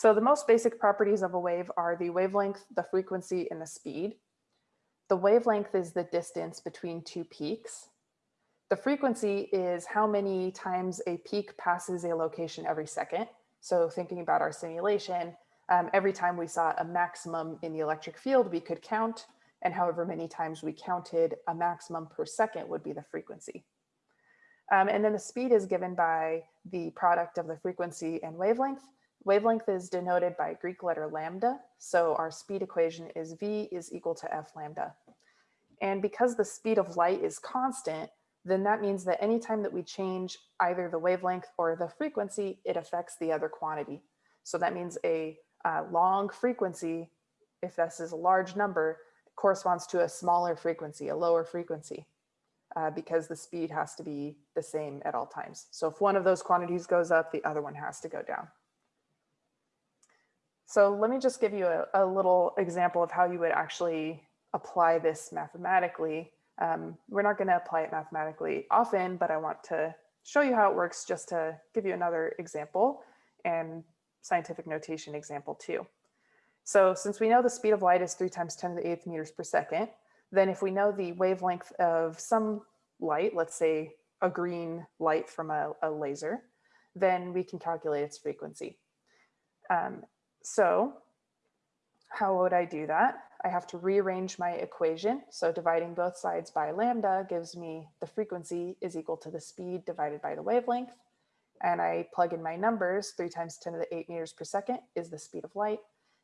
So the most basic properties of a wave are the wavelength, the frequency, and the speed. The wavelength is the distance between two peaks. The frequency is how many times a peak passes a location every second. So thinking about our simulation, um, every time we saw a maximum in the electric field, we could count, and however many times we counted a maximum per second would be the frequency. Um, and then the speed is given by the product of the frequency and wavelength. Wavelength is denoted by Greek letter lambda. So our speed equation is V is equal to F lambda. And because the speed of light is constant, then that means that anytime that we change either the wavelength or the frequency, it affects the other quantity. So that means a uh, long frequency, if this is a large number, corresponds to a smaller frequency, a lower frequency, uh, because the speed has to be the same at all times. So if one of those quantities goes up, the other one has to go down. So let me just give you a, a little example of how you would actually apply this mathematically. Um, we're not going to apply it mathematically often, but I want to show you how it works just to give you another example and scientific notation example too. So since we know the speed of light is three times 10 to the eighth meters per second, then if we know the wavelength of some light, let's say a green light from a, a laser, then we can calculate its frequency. Um, so how would I do that? I have to rearrange my equation. So dividing both sides by lambda gives me the frequency is equal to the speed divided by the wavelength. And I plug in my numbers, three times 10 to the eight meters per second is the speed of light.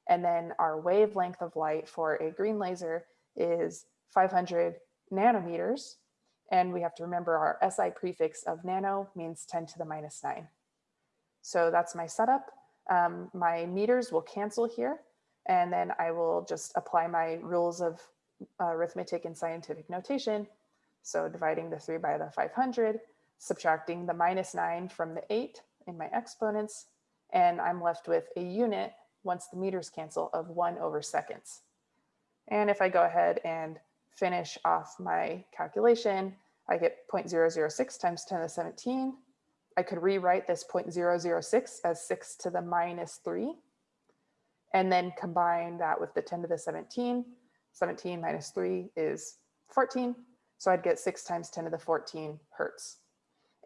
And then our wavelength of light for a green laser is 500 nanometers. And we have to remember our SI prefix of nano means 10 to the minus nine. So that's my setup. Um, my meters will cancel here. And then I will just apply my rules of uh, arithmetic and scientific notation. So dividing the three by the 500, subtracting the minus nine from the eight in my exponents, and I'm left with a unit once the meters cancel of one over seconds. And if I go ahead and finish off my calculation, I get 0.006 times 10 to the 17. I could rewrite this 0.006 as 6 to the minus 3 and then combine that with the 10 to the 17. 17 minus 3 is 14. So I'd get 6 times 10 to the 14 hertz.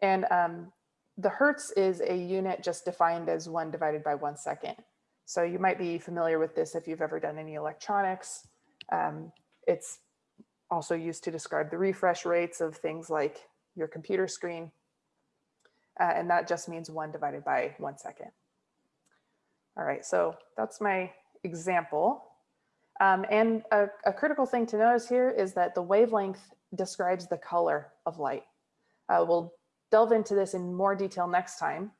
And um, the hertz is a unit just defined as 1 divided by 1 second. So you might be familiar with this if you've ever done any electronics. Um, it's also used to describe the refresh rates of things like your computer screen. Uh, and that just means 1 divided by 1 second. All right, so that's my example. Um, and a, a, critical thing to notice here is that the wavelength describes the color of light. Uh, we'll delve into this in more detail next time,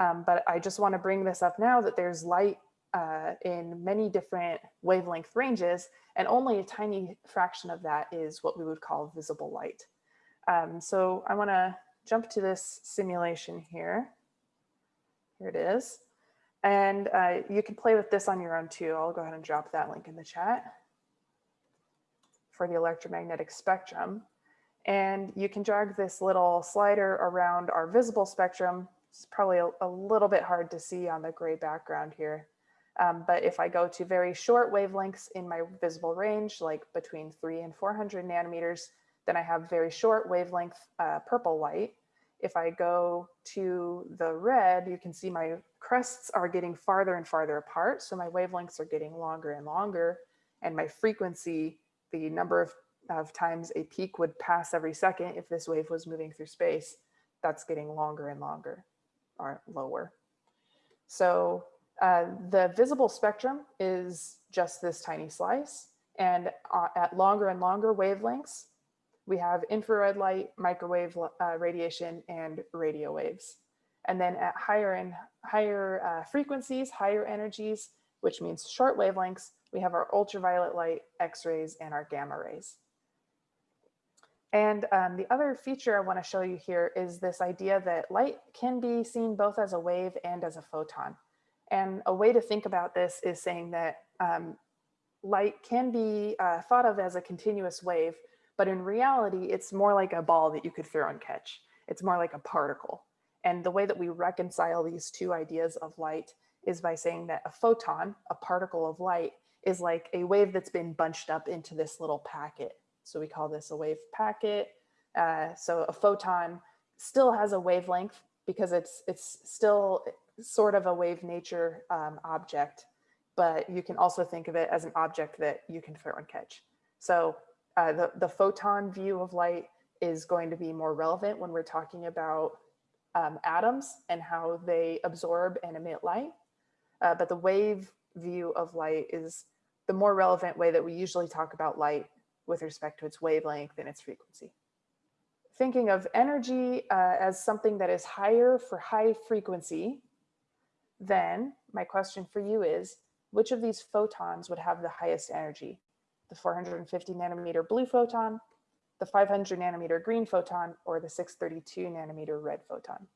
um, but I just want to bring this up now that there's light uh, in many different wavelength ranges, and only a tiny fraction of that is what we would call visible light. Um, so I want to jump to this simulation here. Here it is. And uh, you can play with this on your own too. I'll go ahead and drop that link in the chat for the electromagnetic spectrum. And you can drag this little slider around our visible spectrum. It's probably a, a little bit hard to see on the gray background here. Um, but if I go to very short wavelengths in my visible range, like between three and 400 nanometers, then I have very short wavelength uh, purple light. If I go to the red, you can see my crests are getting farther and farther apart. So my wavelengths are getting longer and longer and my frequency, the number of, of times a peak would pass every second if this wave was moving through space, that's getting longer and longer or lower. So uh, the visible spectrum is just this tiny slice and uh, at longer and longer wavelengths, we have infrared light, microwave uh, radiation, and radio waves. And then at higher and higher uh, frequencies, higher energies, which means short wavelengths, we have our ultraviolet light, X-rays, and our gamma rays. And um, the other feature I want to show you here is this idea that light can be seen both as a wave and as a photon. And a way to think about this is saying that um, light can be uh, thought of as a continuous wave, but in reality, it's more like a ball that you could throw and catch. It's more like a particle. And the way that we reconcile these two ideas of light is by saying that a photon, a particle of light, is like a wave that's been bunched up into this little packet. So we call this a wave packet. Uh, so a photon still has a wavelength because it's it's still sort of a wave nature um, object, but you can also think of it as an object that you can throw and catch. So uh, the, the photon view of light is going to be more relevant when we're talking about um, atoms and how they absorb and emit light. Uh, but the wave view of light is the more relevant way that we usually talk about light with respect to its wavelength and its frequency. Thinking of energy uh, as something that is higher for high frequency, then my question for you is, which of these photons would have the highest energy? The 450 nanometer blue photon, the 500 nanometer green photon, or the 632 nanometer red photon?